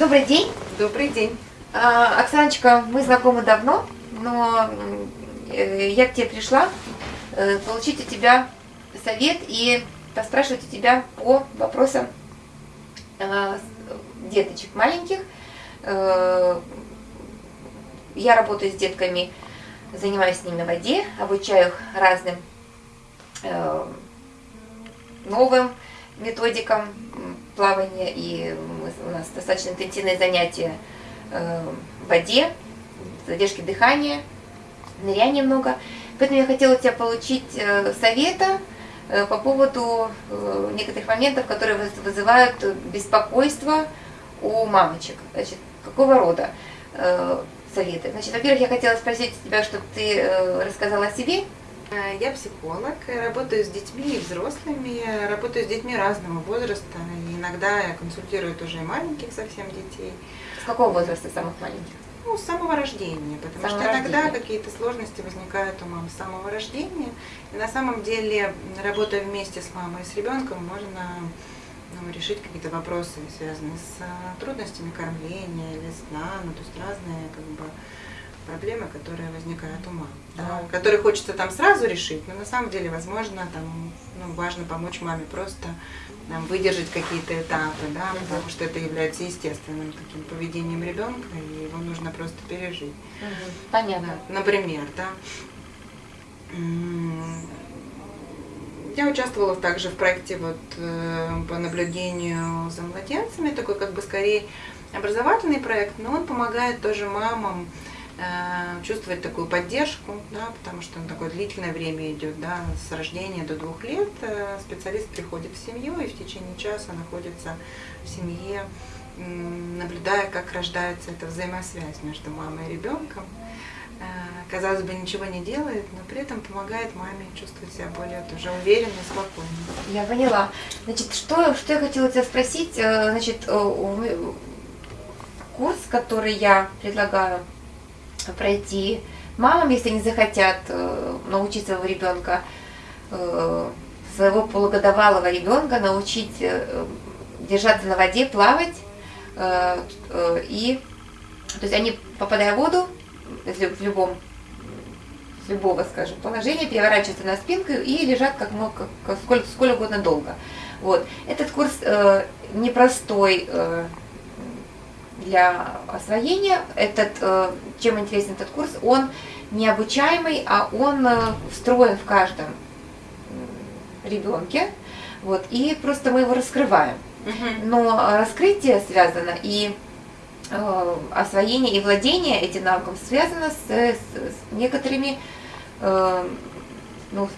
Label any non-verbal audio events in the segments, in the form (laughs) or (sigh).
Добрый день. Добрый день. А, Оксаночка, мы знакомы давно, но э, я к тебе пришла э, получить у тебя совет и поспрашивать у тебя по вопросам э, деточек маленьких. Я работаю с детками, занимаюсь с ними на воде, обучаю их разным новым методикам м, плавания, и у нас достаточно интенсивные занятия э, в воде, задержки дыхания, ныряния много. Поэтому я хотела у тебя получить э, совета э, по поводу некоторых моментов, которые выз- вызывают беспокойство у мамочек. Значит, какого рода советы? Значит, во-первых, я хотела спросить тебя, чтобы ты рассказала о себе. Э, Я психолог, э, работаю с детьми и взрослыми, работаю с детьми разного возраста. Иногда я консультирую тоже и маленьких совсем детей, С какого возраста самых маленьких? ну, с самого рождения, потому самого что иногда какие-то сложности возникают у мам с самого рождения. И на самом деле, работая вместе с мамой и с ребенком, можно ну, решить какие-то вопросы, связанные с э, трудностями кормления или сна, ну, то есть разные как бы проблемы, которые возникают у мам, да, Да. которые хочется там сразу решить, но на самом деле, возможно, там ну, важно помочь маме просто там, выдержать какие-то этапы, да, Мгм. потому что это является естественным таким поведением ребенка, и его нужно просто пережить. Понятно. Да, Например, да. Я участвовала также в проекте вот, э, по наблюдению за младенцами, такой как бы скорее образовательный проект, но он помогает тоже мамам чувствовать такую поддержку, да, потому что он такое длительное время идет, да, с рождения до двух лет э, специалист приходит в семью и в течение часа находится в семье, наблюдая, как рождается эта взаимосвязь между мамой и ребенком. Э, Казалось бы, ничего не делает, но при этом помогает маме чувствовать себя более тоже уверенно спокойно. Я поняла. Значит, что, что я хотела тебя спросить? Э, Значит, э, курс, который я предлагаю пройти мамам, если они захотят э, научить своего ребенка, э, своего полугодовалого ребенка научить э, держаться на воде, плавать. И, то есть они, попадая в воду, в любом любого, скажем, положения, переворачиваются на спинку и лежат как, мог, как, как сколь, сколь угодно долго. Вот. Этот курс э, непростой э, для освоения. Этот, э, чем интересен этот курс, он не обучаемый, а он э, встроен в каждом ребенке. Вот, и просто мы его раскрываем. Но раскрытие связано и э, освоение и владение этим навыком связано с, с- с некоторыми э, ну,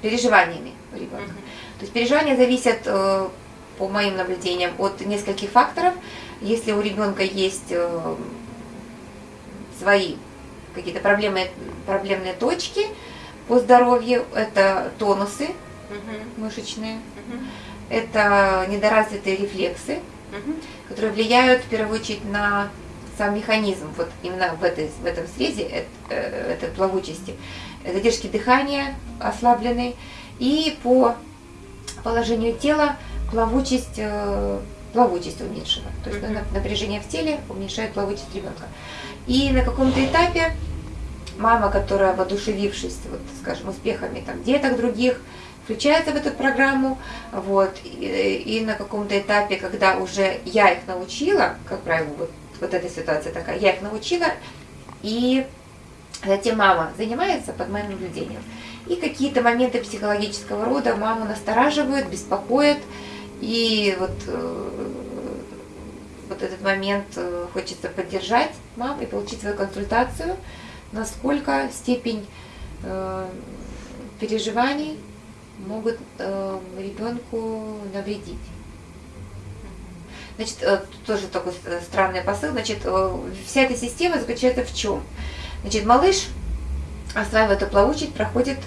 переживаниями у ребенка. То есть переживания зависят, э, по моим наблюдениям, от нескольких факторов. Если у ребенка есть э, свои какие-то проблемы, проблемные точки по здоровью, это тонусы мышечные, это недоразвитые рефлексы, которые влияют в первую очередь на сам механизм, вот именно в, этой, в этом срезе, это, э, этой плавучести. Задержки дыхания ослаблены, и по положению тела плавучесть, э, плавучесть уменьшена. То есть напряжение в теле уменьшает плавучесть ребенка. И на каком-то этапе мама, которая воодушевившись, вот, скажем, успехами там, деток других, включается в эту программу, вот, и, и на каком-то этапе, когда уже я их научила, как правило, вот, вот эта ситуация такая, я их научила, и затем мама занимается под моим наблюдением. И какие-то моменты психологического рода маму настораживают, беспокоят, и вот, э, вот этот момент э, хочется поддержать мам и получить свою консультацию, насколько степень э, переживаний могут ребенку навредить. Значит, тоже такой странный посыл. Значит, вся эта система заключается в чем? Значит, малыш, эту плавучесть, проходит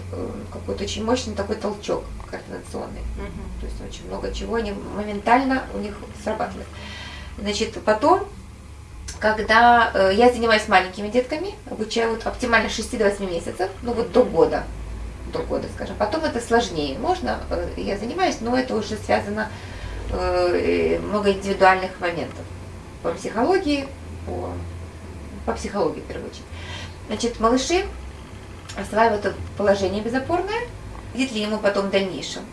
какой-то очень мощный такой толчок координационный. То есть очень много чего они моментально у них срабатывает. Значит, потом, когда э, я занимаюсь маленькими детками, обучаю вот оптимально 6 до 8 месяцев, ну вот до года, до года, скажем. Потом это сложнее. Можно, э, я занимаюсь, но это уже связано э, много индивидуальных моментов. по психологии, по, по психологии в первую очередь. Значит, малыши осваивают положение безопорное, будет ли ему потом в дальнейшем.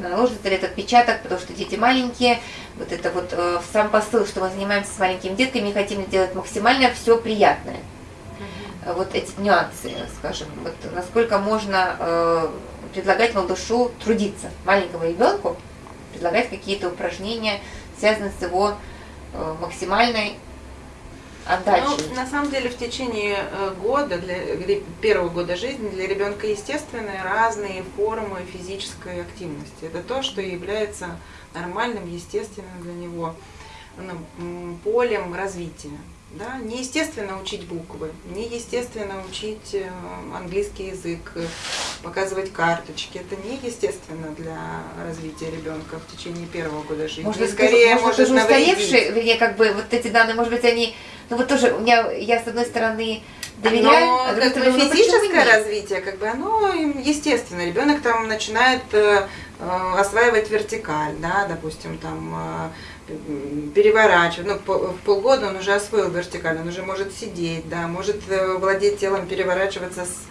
Наложится ли этот отпечаток, потому что дети маленькие, вот это вот э, сам посыл, что мы занимаемся с маленькими детками, хотим сделать максимально все приятное. Угу. Вот эти нюансы, скажем, вот насколько можно э, предлагать малышу трудиться, маленькому ребенку, предлагать какие-то упражнения, связанные с его э, максимальной отдачей. Ну, на самом деле в течение э, года, для первого года жизни для ребенка естественные разные формы физической активности. Это то, что является нормальным, естественным для него ну, полем развития. Да? Неестественно учить буквы, неестественно учить э, английский язык, показывать карточки. Это неестественно для развития ребенка в течение первого года жизни. Может быть, скорее, может, может тоже устаревшие, вернее, как бы вот эти данные, может быть, они, ну вот тоже у меня, я с одной стороны доверяю, Но, а бы, ну, физическое развитие, как бы оно естественно. Ребенок там начинает э, э, осваивать вертикаль, да, допустим, там переворачивать. Ну, в полгода он уже освоил вертикаль, он уже может сидеть, да, может э, владеть телом, переворачиваться с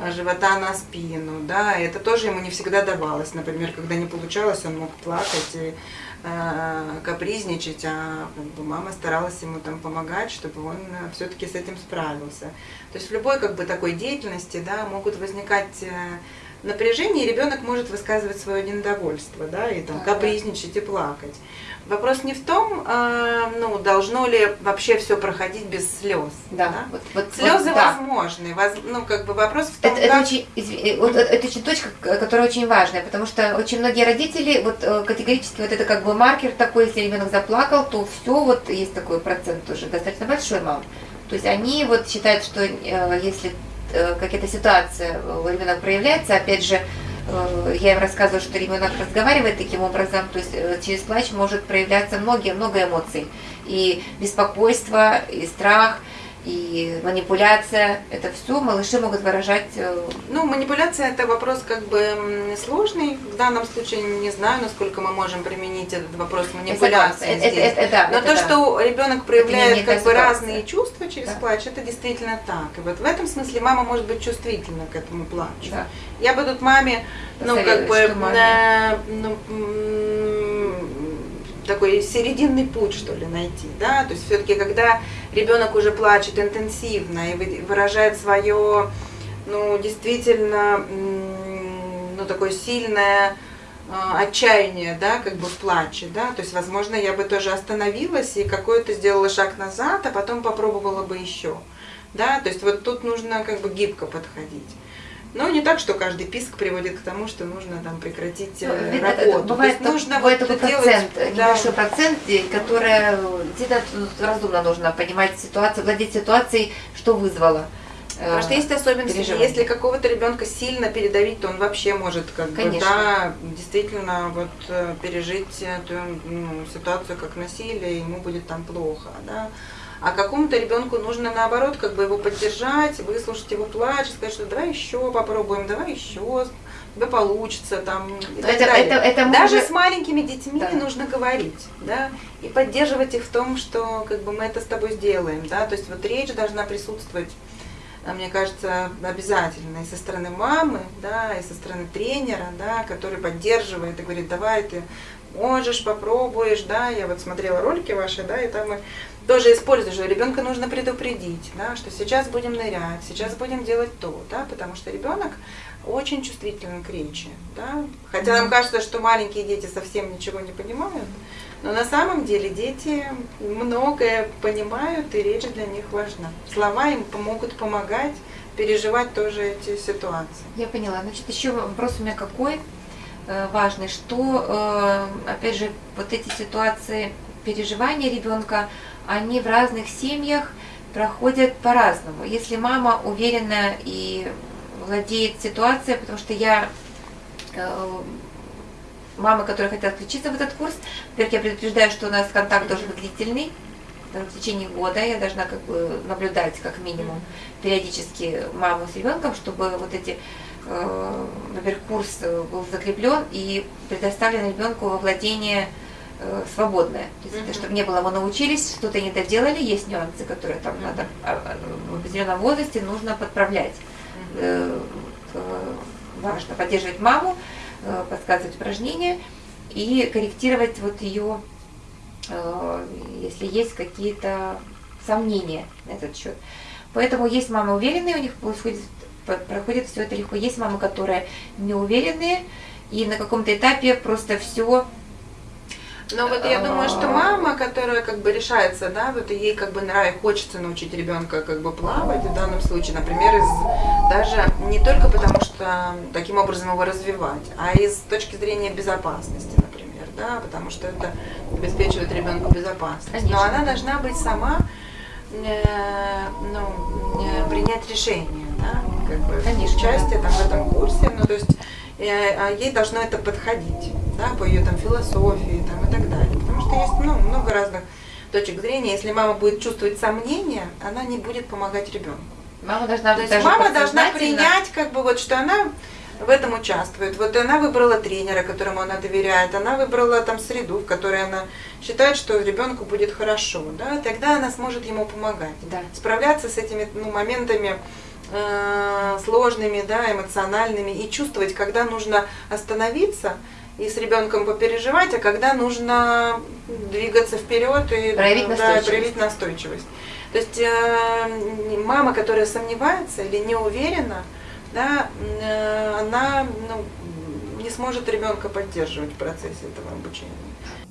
э, живота на спину, да, это тоже ему не всегда давалось. Например, когда не получалось, он мог плакать и э, капризничать, а как бы, мама старалась ему там помогать, чтобы он э, все-таки с этим справился. То есть в любой как бы такой деятельности, да, могут возникать э, напряжение, и ребенок может высказывать свое недовольство, да, и там капризничать и плакать. Вопрос не в том, э, ну, должно ли вообще все проходить без слез. Да. да? Вот, вот, Слезы вот, возможны. Воз, ну, как бы вопрос в том, это, как... это, очень, извини, вот, это очень точка, которая очень важная, потому что очень многие родители вот э, категорически вот это как бы маркер такой, если ребенок заплакал, то все, вот есть такой процент уже достаточно большой мам. То есть они вот считают, что э, если э, какая-то ситуация у ребенка проявляется, опять же, Э, я им рассказываю, что ребенок разговаривает таким образом, то есть э, через плач может проявляться многие-много эмоций. И беспокойство, и страх, и манипуляция, это все малыши могут выражать. Э, ну, манипуляция это вопрос как бы сложный. В данном случае не знаю, насколько мы можем применить этот вопрос манипуляции. Это, здесь. Это, это, да, Но это то, да. что ребенок проявляет как бы разные чувства через да. плач, это действительно так. И вот в этом смысле мама может быть чувствительна к этому плачу. Да. Я бы тут маме, ну, как бы, на, ну, такой серединный путь, что ли, найти, да, то есть все-таки, когда ребенок уже плачет интенсивно и выражает свое, ну, действительно, ну, такое сильное а, отчаяние, да, как бы в плаче, да, то есть, возможно, я бы тоже остановилась и какой-то сделала шаг назад, а потом попробовала бы еще, да, то есть вот тут нужно как бы гибко подходить. Но не так, что каждый писк приводит к тому, что нужно там прекратить ну, э, работу. Это, бывает, То есть нужно бывает вот такой делать, процент, да. небольшой процент, который действительно разумно нужно понимать ситуацию, владеть ситуацией, что вызвало. Э, Потому что есть особенности, если какого-то ребенка сильно передавить, то он вообще может как Конечно. бы, да, действительно вот э, пережить эту ну, ситуацию как насилие, ему будет там плохо, да. А какому-то ребенку нужно наоборот, как бы его поддержать, выслушать его плач, сказать, что давай еще попробуем, давай еще, тебя получится там. И так это, далее. это, это Даже же... с маленькими детьми да. нужно говорить, да, и поддерживать их в том, что как бы мы это с тобой сделаем, да, то есть вот речь должна присутствовать а, мне кажется, обязательно и со стороны мамы, да, и со стороны тренера, да, который поддерживает и говорит, давай ты можешь, попробуешь, да, я вот смотрела ролики ваши, да, и там мы тоже используешь, ребенка нужно предупредить, да, что сейчас будем нырять, сейчас будем делать то, да, потому что ребенок очень чувствителен к речи, да, хотя нам кажется, что маленькие дети совсем ничего не понимают, но на самом деле дети многое понимают, и речь для них важна. Слова им помогут помогать переживать тоже эти ситуации. Я поняла. Значит, еще вопрос у меня какой важный, что, э, опять же, вот эти ситуации переживания ребенка, они в разных семьях проходят по-разному. Если мама уверена и владеет ситуацией, потому что я э, мамы, которые хотят включиться в этот курс, во-первых, я предупреждаю, что у нас контакт должен быть длительный, в течение года я должна как бы наблюдать как минимум периодически маму с ребенком, чтобы вот эти, э, во-первых, курс был закреплен и предоставлен ребенку во владение э, свободное. То есть, mm-hmm. чтобы не было, мы научились, что-то не доделали, есть нюансы, которые там надо а, а, в определенном возрасте нужно подправлять. Mm-hmm. Важно поддерживать маму, подсказывать упражнения и корректировать вот ее, если есть какие-то сомнения на этот счет. Поэтому есть мамы уверенные, у них происходит, проходит все это легко. Есть мамы, которые неуверенные, и на каком-то этапе просто все но вот я думаю, что мама, которая как бы решается, да, вот ей как бы нравится, хочется научить ребенка как бы плавать в данном случае, например, из, даже не только потому, что таким образом его развивать, а из точки зрения безопасности, например, да, потому что это обеспечивает ребенку безопасность. Конечно. Но она должна быть сама, э, ну, э, принять решение, да, как бы Конечно. участие там в этом курсе, ну то есть э, а ей должно это подходить да, по ее там философии там, и так далее. Потому что есть ну, много разных точек зрения. Если мама будет чувствовать сомнения, она не будет помогать ребенку. Мама должна, То есть мама должна принять, как бы вот, что она в этом участвует. Вот она выбрала тренера, которому она доверяет, она выбрала там среду, в которой она считает, что ребенку будет хорошо, да, тогда она сможет ему помогать, да. справляться с этими ну, моментами э, сложными, да, эмоциональными и чувствовать, когда нужно остановиться и с ребенком попереживать, а когда нужно двигаться вперед и проявить, да, настойчивость. проявить настойчивость. То есть э, мама, которая сомневается или не уверена, да, э, она ну, не сможет ребенка поддерживать в процессе этого обучения.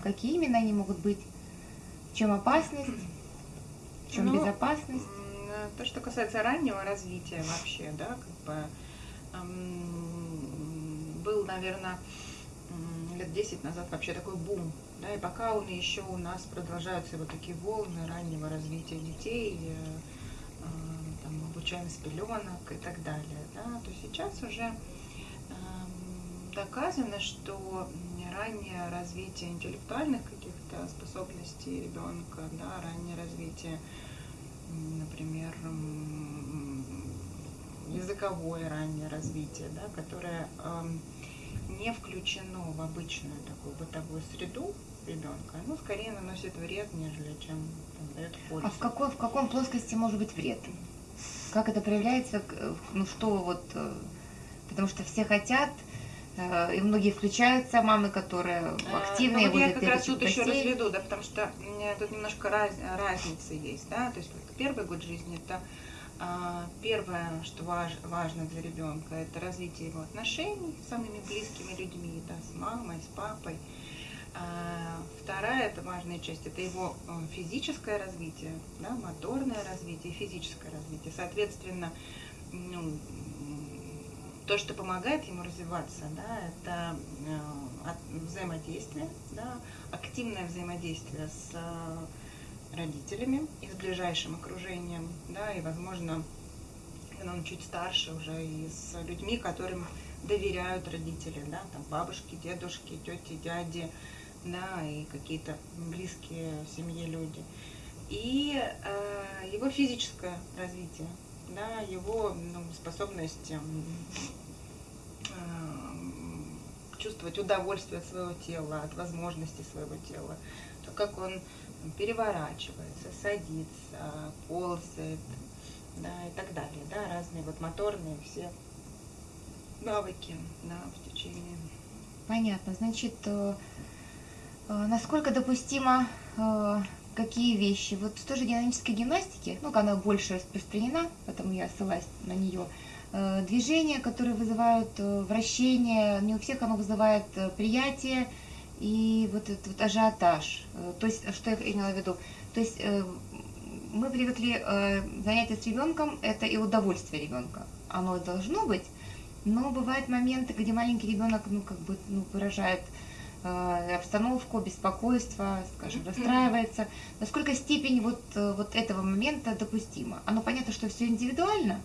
Какие именно они могут быть? В чем опасность? В чем ну, безопасность? То, что касается раннего развития вообще, да, как бы был, наверное, лет 10 назад вообще такой бум. Да, и пока он еще у нас продолжаются вот такие волны раннего развития детей, э, э, там, обучаем с пеленок и так далее, да, то сейчас уже э, доказано, что раннее развитие интеллектуальных каких-то способностей ребенка, да, раннее развитие, например, языковое раннее развитие, да, которое эм, не включено в обычную такую бытовую среду ребенка, оно скорее наносит вред, нежели чем там, дает пользу. А в какой, в каком плоскости может быть вред? Как это проявляется? Ну что вот, э, потому что все хотят, э, и многие включаются, мамы, которые активные. А, ну, вот я как раз тут еще разведу, да, потому что тут немножко раз, разницы есть, да, то есть первый год жизни это а, первое, что важ, важно для ребенка, это развитие его отношений с самыми близкими людьми, да, с мамой, с папой. А, вторая, это важная часть, это его э, физическое развитие, да, моторное развитие, физическое развитие. Соответственно, ну, то, что помогает ему развиваться, да, это взаимодействие, да, активное взаимодействие с родителями и с ближайшим окружением, да, и, возможно, когда он чуть старше уже, и с людьми, которым доверяют родители, да, там бабушки, дедушки, тети, дяди, да, и какие-то близкие семье люди. И э, его физическое развитие, да, его ну, способность э, чувствовать удовольствие от своего тела, от возможностей своего тела, то, как он переворачивается, садится, ползает, да, и так далее, да, разные вот моторные все навыки, да, в течение. Понятно, значит, э, э, насколько допустимо э, какие вещи? Вот в той же динамической гимнастике, ну, она больше распространена, поэтому я ссылаюсь на нее, движения, которые вызывают вращение, не у всех оно вызывает приятие, и вот этот вот ажиотаж. Э, то есть, что я имела в виду? То есть э, мы привыкли э, занятия с ребенком, это и удовольствие ребенка. Оно должно быть, но бывают моменты, где маленький ребенок, ну, как бы, ну, выражает обстановку, беспокойство, скажем, расстраивается. Насколько степень вот, вот этого момента допустима? Оно понятно, что все индивидуально.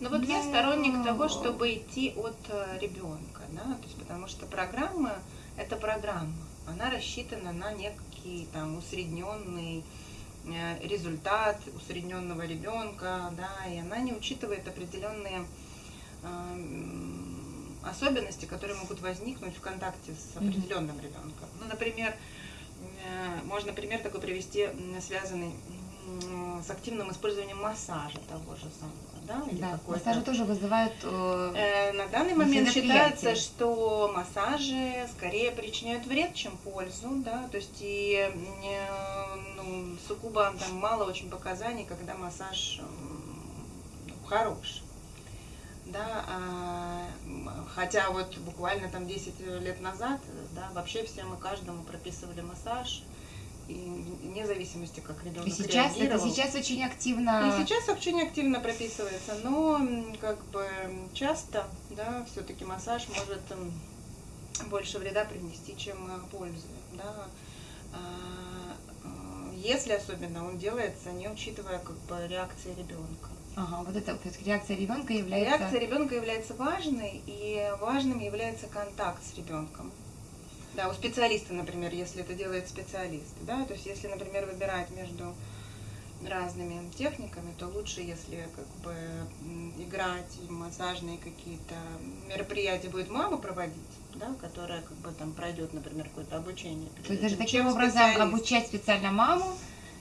Ну вот но... я сторонник того, чтобы идти от ребенка, да, то есть потому что программа это программа. Она рассчитана на некий там усредненный э, результат усредненного ребенка, да, и она не учитывает определенные эм, особенности, которые могут возникнуть в контакте с определенным ребенком. Ну, например, э, можно пример такой привести, связанный с активным использованием массажа того же самого. Да, или да массажи тоже вызывают... Э, э, на данный момент считается, что массажи скорее причиняют вред, чем пользу. Да? То есть и э, ну, сугубо там мало очень показаний, когда массаж ну, хорош. Да, а, хотя вот буквально там 10 лет назад, да, вообще всем и каждому прописывали массаж, вне зависимости, как ребенок и сейчас, реагировал. Это сейчас очень активно... И сейчас очень активно прописывается, но как бы часто, да, все-таки массаж может больше вреда принести, чем э, пользы, да. А, э, если особенно он делается, не учитывая как бы реакции ребенка. Ага, вот это реакция ребенка является... Реакция ребенка является важной, и важным является контакт с ребенком. Да, у специалиста, например, если это делает специалист, да, то есть если, например, выбирать между разными техниками, то лучше, если как бы играть, массажные какие-то мероприятия будет мама проводить, да, которая как бы там пройдет, например, какое-то обучение. То есть даже таким образом обучать специально маму,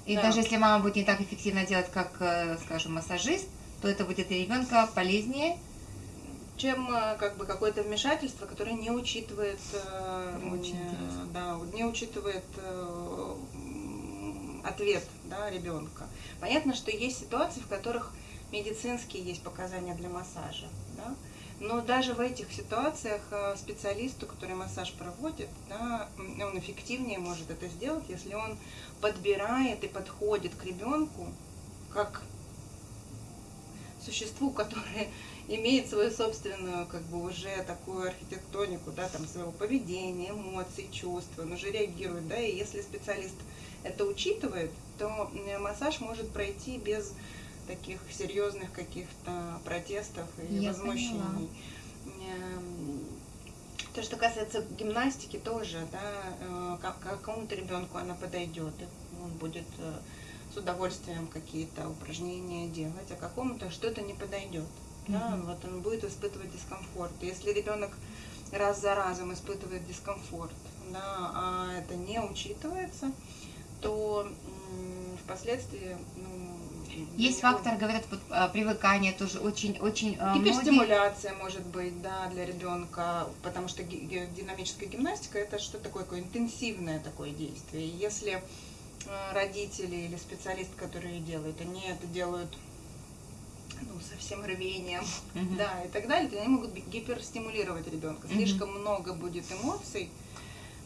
и да. даже если мама будет не так эффективно делать, как, э, скажем, массажист, то это будет и ребенка полезнее, чем э, как бы какое-то вмешательство, которое не учитывает, э, Очень да, не учитывает э, ответ да, ребенка. Понятно, что есть ситуации, в которых медицинские есть показания для массажа, да, но даже в этих ситуациях специалисту, который массаж проводит, да, он эффективнее может это сделать, если он подбирает и подходит к ребенку как существу, которое имеет свою собственную, как бы уже такую архитектонику, да, там своего поведения, эмоций, чувств, он уже реагирует, да, и если специалист это учитывает, то массаж может пройти без таких серьезных каких-то протестов и Я возмущений. Эм, то, что касается гимнастики, тоже, да, э, какому-то ребенку она подойдет, он будет э, с удовольствием какие-то упражнения делать, а какому-то что-то не подойдет. Да, mm вот он будет испытывать дискомфорт. Если ребенок раз за разом испытывает дискомфорт, да, а это не учитывается, то впоследствии ну, есть фактор, говорят, а, привыкание тоже очень, очень. А, Гиперстимуляция многие... может быть, да, для ребенка, потому что динамическая гимнастика это что такое, такое интенсивное такое действие. Если а, родители или специалист, которые делают, они это делают ну, со всем рвением, uh-huh. да, и так далее, то они могут гиперстимулировать ребенка. Слишком uh-huh. много будет эмоций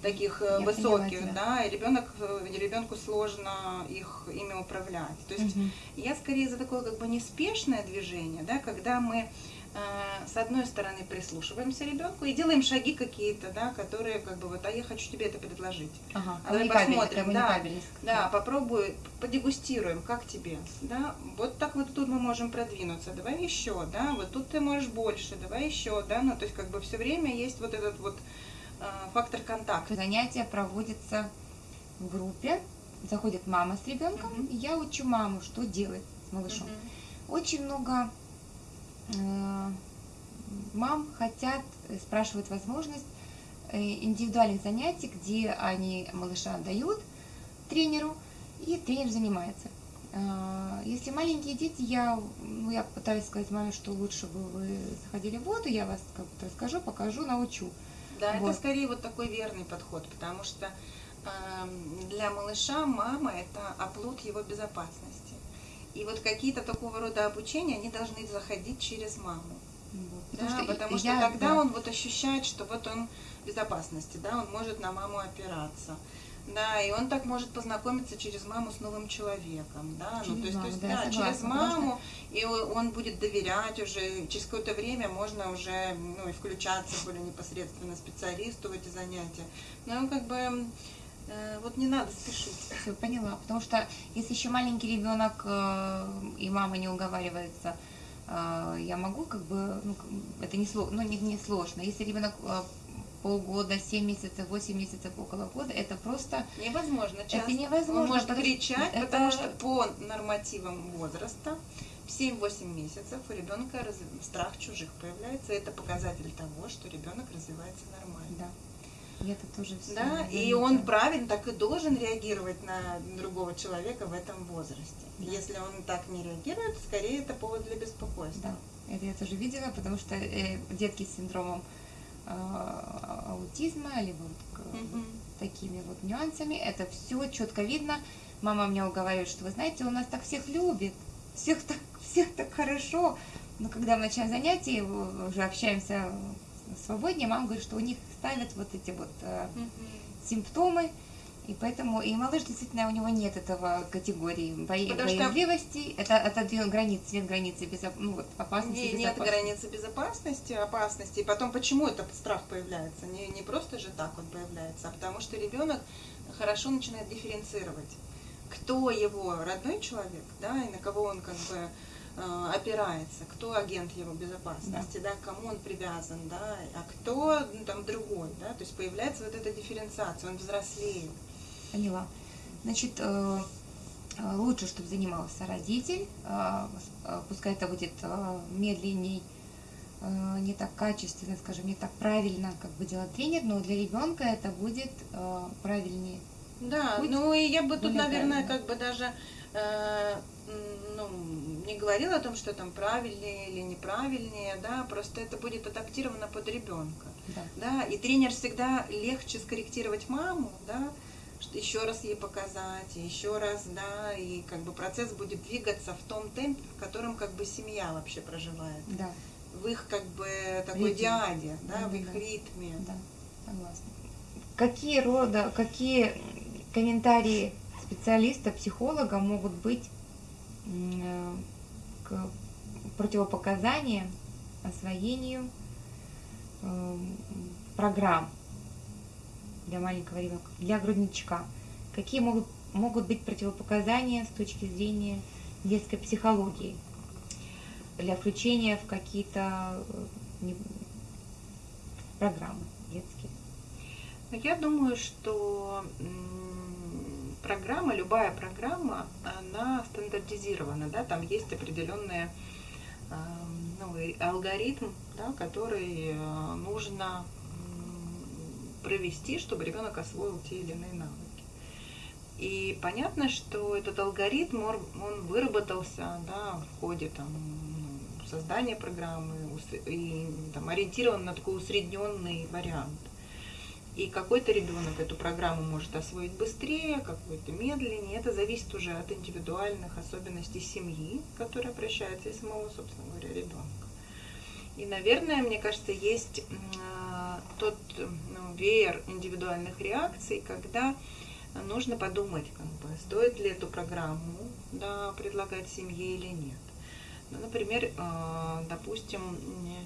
таких э, Я высоких, поняла, да, и ребенок, э, ребенку сложно их ими управлять. То есть uh-huh. я скорее за такое как бы неспешное движение, да, когда мы Э, с одной стороны прислушиваемся ребенку и делаем шаги какие-то, да, которые как бы вот, а я хочу тебе это предложить. Ага, а Давай посмотрим, да, да, попробуй, подегустируем, как тебе, да, вот так вот тут мы можем продвинуться, давай еще, да, вот тут ты можешь больше, давай еще, да, ну то есть как бы все время есть вот этот вот э, фактор контакта. Занятие проводится в группе, заходит мама с ребенком, угу. и я учу маму, что делать с малышом. Угу. Очень много Э, мам хотят, э, спрашивают возможность э, индивидуальных занятий, где они малыша отдают тренеру, и тренер занимается. Если маленькие дети, я, ну, я пытаюсь сказать маме, что лучше бы вы заходили в воду, я вас как то расскажу, покажу, научу. Да, вот. это скорее вот такой верный подход, потому что э, для малыша мама это оплот его безопасности. И вот какие-то такого рода обучения, они должны заходить через маму. Потому, да, что, потому что я, тогда да. он вот ощущает, что вот он в безопасности, да, он может на маму опираться. Да, и он так может познакомиться через маму с новым человеком, да, через ну то есть, маму, то есть да, да через маму, что... и он будет доверять уже, через какое-то время можно уже, ну, и включаться более непосредственно специалисту в эти занятия. Но как бы Э, вот не надо спешить. Все, поняла. Потому что если еще маленький ребенок э, и мама не уговаривается, я могу как бы, ну, это не, ну, не, не сложно. Если ребенок полгода, 7 месяцев, 8 месяцев, около года, это просто... Невозможно часто. Это невозможно. Он может кричать, это... потому что по нормативам возраста в 7-8 месяцев у ребенка страх чужих появляется. Это показатель того, что ребенок развивается нормально. Да. И это тоже все. Да, и он правильно так и должен реагировать на другого человека в этом возрасте. Да. Если он так не реагирует, скорее это повод для беспокойства. Да, это я тоже видела, потому что э, детки с синдромом э, аутизма, либо вот угу. такими вот нюансами, это все четко видно. Мама меня уговаривает, что вы знаете, у нас так всех любит, всех так, всех так хорошо. Но когда мы начинаем занятия, уже общаемся свободнее, мама говорит, что у них ставят вот эти вот э, угу. симптомы, и поэтому и малыш действительно у него нет этого категории боязливости, что... это это границ, нет границы безо... ну, вот, опасности. Не, нет границы безопасности, опасности. И потом почему этот страх появляется? Не, не просто же так он появляется, а потому что ребенок хорошо начинает дифференцировать, кто его родной человек, да, и на кого он как бы опирается, кто агент его безопасности, да. да, кому он привязан, да, а кто ну, там другой, да, то есть появляется вот эта дифференциация, он взрослеет. Поняла. Значит, э, э, лучше, чтобы занимался родитель, пускай это будет медленней, не так качественно, скажем, не так правильно, как бы делать тренер, но для ребенка это будет правильнее. Да, Путь ну и я бы тут, наверное, правильно. как бы даже ну, не говорила о том, что там правильнее или неправильнее, да, просто это будет адаптировано под ребенка. Да. да. И тренер всегда легче скорректировать маму, да, еще раз ей показать, еще раз, да, и как бы процесс будет двигаться в том темпе, в котором как бы семья вообще проживает. Да. В их как бы такой Ритм. диаде, да, да в их да. ритме. Да, согласна. Какие рода, какие комментарии специалиста, психолога могут быть Э, к противопоказаниям, освоению э, программ для маленького ребенка, для грудничка. Какие могут, могут быть противопоказания с точки зрения детской психологии для включения в какие-то э, программы детские? Я думаю, что программа, любая программа, она стандартизирована, да, там есть определенный ну, алгоритм, да, который э, нужно провести, чтобы ребенок освоил те или иные навыки. И понятно, что этот алгоритм, он выработался да, в ходе там, создания программы и там, ориентирован на такой усредненный вариант. И какой-то ребенок эту программу может освоить быстрее, какой-то медленнее. Это зависит уже от индивидуальных особенностей семьи, которая обращается, и самого, собственно говоря, ребенка. И, наверное, мне кажется, есть э, тот ну, веер индивидуальных реакций, когда нужно подумать, как бы, стоит ли эту программу да, предлагать семье или нет. Ну, например, э, допустим,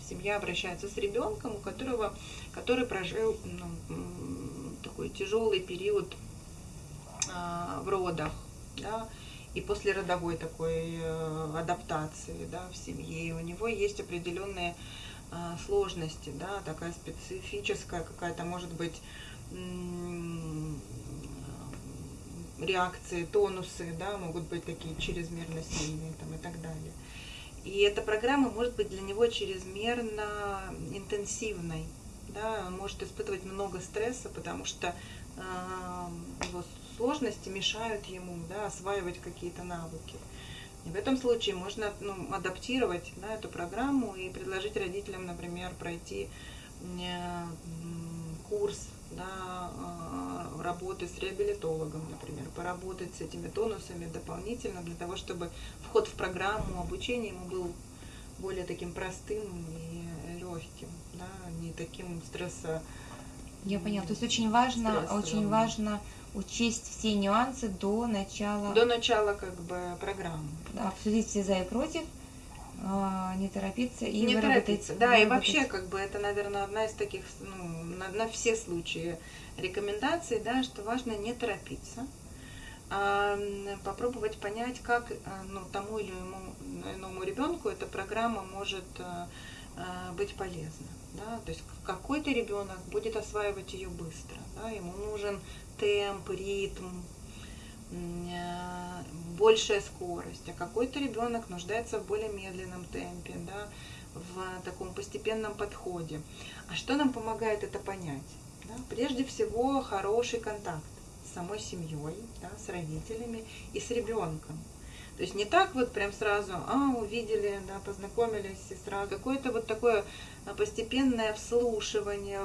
семья обращается с ребенком, у которого, который прожил ну, такой тяжелый период э, в родах, да, и после родовой такой э, адаптации да, в семье. И у него есть определенные сложности, да, такая специфическая какая-то, может быть, реакции, тонусы, да, могут быть такие чрезмерно сильные там, и так далее. И эта программа может быть для него чрезмерно интенсивной. Да, он может испытывать много стресса, потому что э, его сложности мешают ему да, осваивать какие-то навыки. И в этом случае можно ну, адаптировать да, эту программу и предложить родителям, например, пройти э, курс да, э, работы с реабилитологом, например, поработать с этими тонусами дополнительно для того, чтобы вход в программу обучения ему был более таким простым и легким, да, не таким стресса. Я поняла. То есть очень важно, очень важно учесть все нюансы до начала. До начала как бы программы. Да, обсудить все за и против, не торопиться и не торопиться. Да, выработать. и вообще, как бы, это, наверное, одна из таких, ну, на, на все случаи рекомендаций, да, что важно не торопиться, а попробовать понять, как а, ну, тому или иному, иному ребенку эта программа может а, а, быть полезна. Да? То есть какой-то ребенок будет осваивать ее быстро, да? ему нужен темп, ритм, Э, большая скорость, а какой-то ребенок нуждается в более медленном темпе, да, в таком постепенном подходе. А что нам помогает это понять? Да? Прежде всего, хороший контакт с самой семьей, да, с родителями и с ребенком. То есть не так вот прям сразу, а, увидели, да, познакомились и сразу. Какое-то вот такое а, постепенное вслушивание,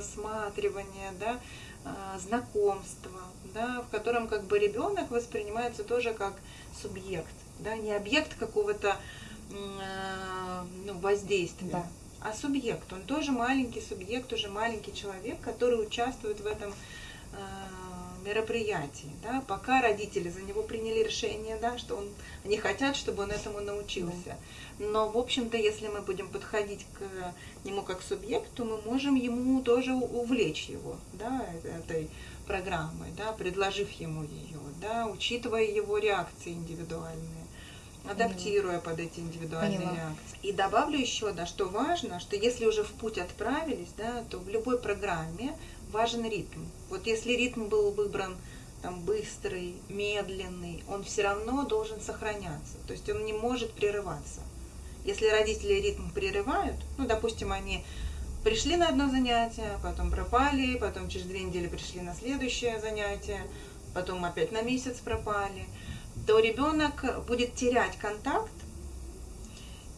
всматривание, да, а, знакомство, да, в котором как бы ребенок воспринимается тоже как субъект, да, не объект какого-то а, ну, воздействия, да. а субъект. Он тоже маленький субъект, уже маленький человек, который участвует в этом мероприятий, да, пока родители за него приняли решение, да, что он, они хотят, чтобы он этому научился. Но, в общем-то, если мы будем подходить к нему как субъекту, мы можем ему тоже увлечь его, да, этой программой, да, предложив ему ее, да, учитывая его реакции индивидуальные адаптируя под эти индивидуальные Поняла. реакции. И добавлю еще, да, что важно, что если уже в путь отправились, да, то в любой программе важен ритм. Вот если ритм был выбран там быстрый, медленный, он все равно должен сохраняться. То есть он не может прерываться. Если родители ритм прерывают, ну, допустим, они пришли на одно занятие, потом пропали, потом через две недели пришли на следующее занятие, потом опять на месяц пропали, то ребенок будет терять контакт,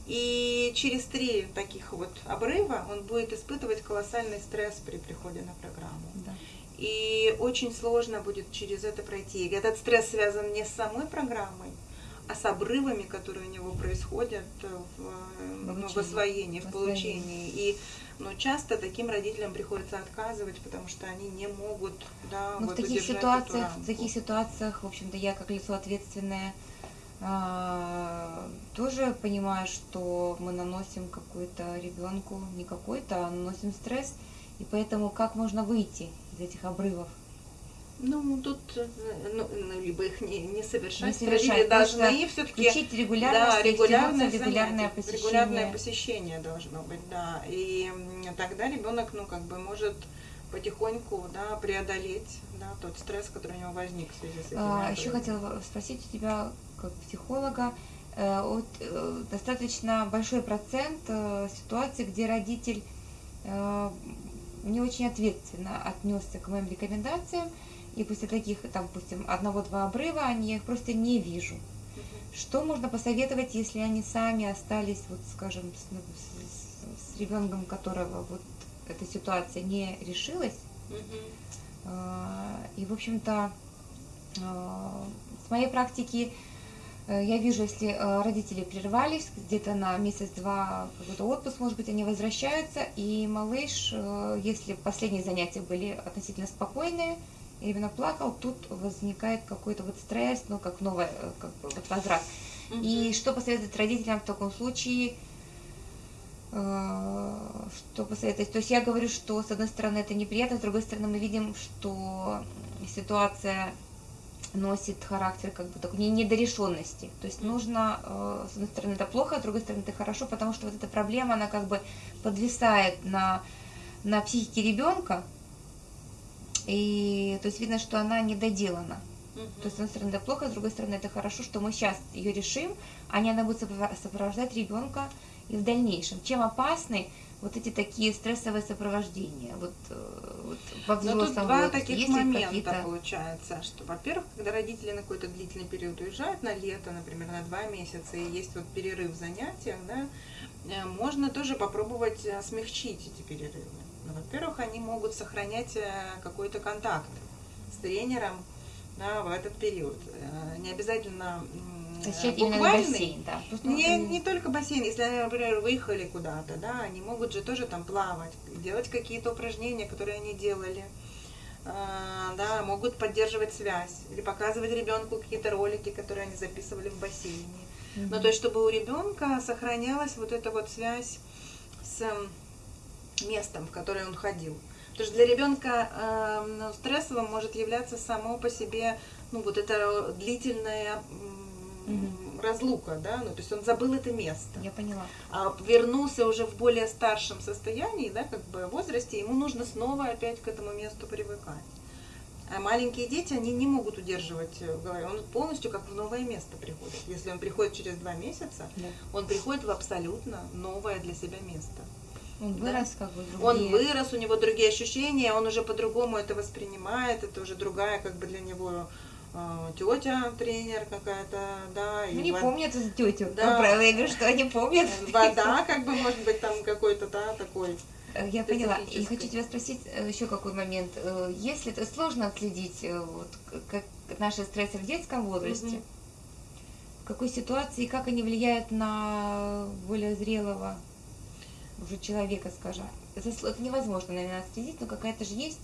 и через три таких вот обрыва он будет испытывать колоссальный стресс при приходе на программу. Да. И очень сложно будет через это пройти. И этот стресс связан не с самой программой, а с обрывами, которые у него происходят в, ну, в освоении, в получении. И ну, часто таким родителям приходится отказывать, потому что они не могут да, ну, вот, в таких ситуациях, в таких ситуациях, в общем-то, я как лицо ответственное а, тоже понимаю, что мы наносим какой-то ребенку, не какой-то, а наносим стресс, и поэтому как можно выйти из этих обрывов? Ну, тут э, ну, ну, либо их не, не совершать, не совершать должны все-таки включить регулярность, да, регулярное, регулярное посещение. Регулярное посещение должно быть, да. И тогда ребенок, ну, как бы может потихоньку да, преодолеть да, тот стресс, который у него возник в связи с этим. А, еще хотела спросить у тебя, как психолога, э, вот, э, достаточно большой процент э, ситуаций, где родитель э, не очень ответственно отнесся к моим рекомендациям, и после таких, там, допустим, одного-два обрыва, они, я их просто не вижу. Что можно посоветовать, если они сами остались, вот, скажем, с, ну, с, с ребенком, которого вот эта ситуация не решилась. Угу. И, в общем-то, а, с моей практики э, я вижу, если э, родители прервались где-то на месяц-два какой-то отпуск, может быть, они возвращаются, и малыш, э, если последние занятия были относительно спокойные, именно плакал, тут возникает какой-то вот стресс, ну, как новый как бы, вот возврат. Угу. И что посоветовать родителям в таком случае – Э, что посоветовать? То есть я говорю, что с одной стороны это неприятно, с другой стороны мы видим, что ситуация носит характер как бы такой недорешенности. То есть нужно, э, с одной стороны это плохо, с другой стороны это хорошо, потому что вот эта проблема, она как бы подвисает на, на психике ребенка, и то есть видно, что она недоделана. То есть, с одной стороны, это плохо, с другой стороны, это хорошо, что мы сейчас ее решим, а не она будет сопровождать ребенка и в дальнейшем. Чем опасны вот эти такие стрессовые сопровождения вот, э, вот во взрослом Но тут два таких Есть момента получается, что, во-первых, когда родители на какой-то длительный период уезжают, на лето, например, на два месяца, и есть вот перерыв в занятиях, да, э, можно тоже попробовать э, смягчить эти перерывы. Ну, во-первых, они могут сохранять какой-то контакт с тренером да, в этот период. Не обязательно буквальный, бассейн, да. Не, не только бассейн, если они, например, выехали куда-то, да, они могут же тоже там плавать, делать какие-то упражнения, которые они делали. А, да, могут поддерживать связь или показывать ребенку какие-то ролики, которые они записывали в бассейне. Mm-hmm. Ну, то есть, чтобы у ребенка сохранялась вот эта вот связь с местом, в которое он ходил. Потому что для ребенка э, ну, стрессовым может являться само по себе, ну, вот это длительное угу. разлука, да, ну, то есть он забыл это место. Я поняла. А вернулся уже в более старшем состоянии, да, как бы возрасте, ему нужно снова опять к этому месту привыкать. А маленькие дети, они не могут удерживать в голове. Он полностью как в новое место приходит. Если он приходит через два месяца, да. он приходит в абсолютно новое для себя место. Он Да. вырос как бы Он другие. вырос, у него другие ощущения, он уже по-другому это воспринимает, это уже другая как бы для него тетя, тренер какая-то, да. Ну, и не во- помнят эту тетю. Да. Правило, я говорю, что они помнят. Вода, как бы, может быть, там какой-то, да, такой. Э, Я поняла. И хочу тебя спросить э, еще какой момент. Э, Если это сложно отследить вот, как наши стрессы в детском возрасте, Мгм. в какой ситуации, как они влияют на более зрелого уже человека, скажем. Это, это невозможно, наверное, отследить, но какая-то же есть.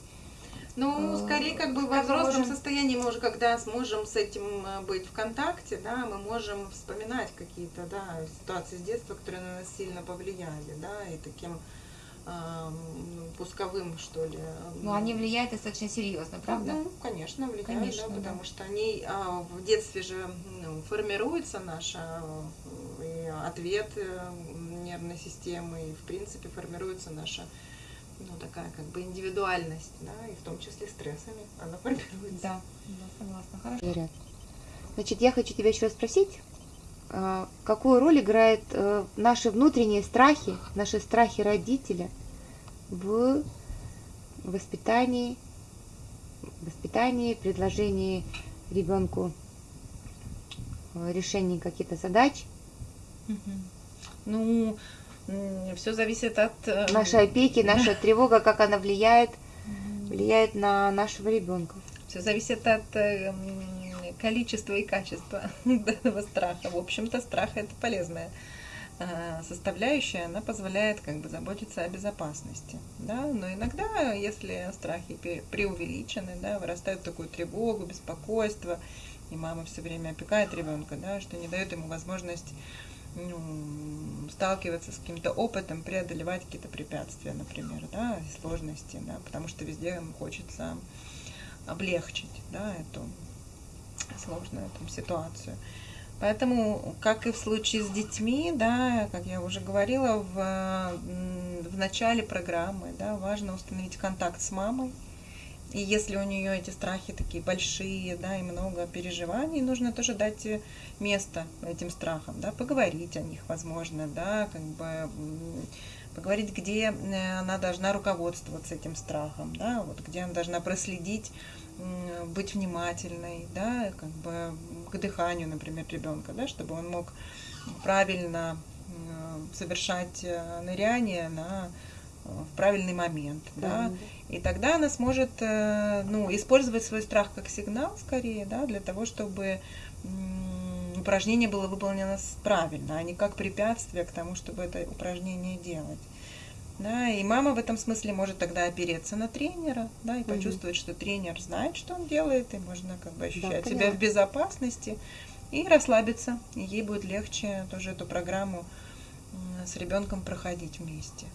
Ну, Э, скорее, как бы во как мы взрослом можем- состоянии мы уже, когда сможем с этим э, быть в контакте, да, мы можем вспоминать какие-то, да, ситуации с детства, которые на нас сильно повлияли, да, и таким пусковым, что ли. Но они влияют достаточно серьезно, правда? Ну, конечно, влияют, Конечно, да, да. потому что они а, в детстве же ну, формируется наша э, и ответ нервной системы, и в принципе формируется наша ну, такая как бы индивидуальность, да, и в том числе стрессами она (laughs) формируется. Да, да, согласна. Хорошо. Значит, я хочу тебя еще раз спросить, а, какую роль играют э, наши внутренние страхи, наши страхи родителя в воспитании, воспитании, предложении ребенку э, решения каких-то задач, Мгм. Ну, все зависит от... э, нашей опеки, (laughs) наша тревога, как она влияет, влияет на нашего ребенка. Все зависит от э, количества и качества (laughs) данного страха. В общем-то, страх это полезная э, составляющая, она позволяет как бы заботиться о безопасности, да, но иногда, если страхи преувеличены, да, вырастают такую тревогу, беспокойство, и мама все время опекает ребенка, да, что не дает ему возможность ну, сталкиваться с каким-то опытом, преодолевать какие-то препятствия, например, да, сложности, да, потому что везде ему хочется облегчить, да, эту сложную эту ситуацию. Поэтому, как и в случае с детьми, да, как я уже говорила, в, в начале программы, да, важно установить контакт с мамой. И если у нее эти страхи такие большие, да, и много переживаний, нужно тоже дать э, место этим страхам, да, поговорить о них, возможно, да, как бы поговорить, где э, она должна руководствоваться этим страхом, да, вот где она должна проследить, быть внимательной, да, как бы к дыханию, например, ребенка, да, чтобы он мог правильно м, совершать э, ныряние на э, в правильный момент, да, и тогда она сможет э, ну, использовать свой страх как сигнал скорее, да, для того, чтобы упражнение было выполнено правильно, а не как препятствие к тому, чтобы это упражнение делать. Да, и мама в этом смысле может тогда опереться на тренера, да, и Мгм. почувствовать, что тренер знает, что он делает, и можно как бы ощущать себя поняла. в безопасности и расслабиться, и ей будет легче тоже эту программу с ребенком проходить вместе.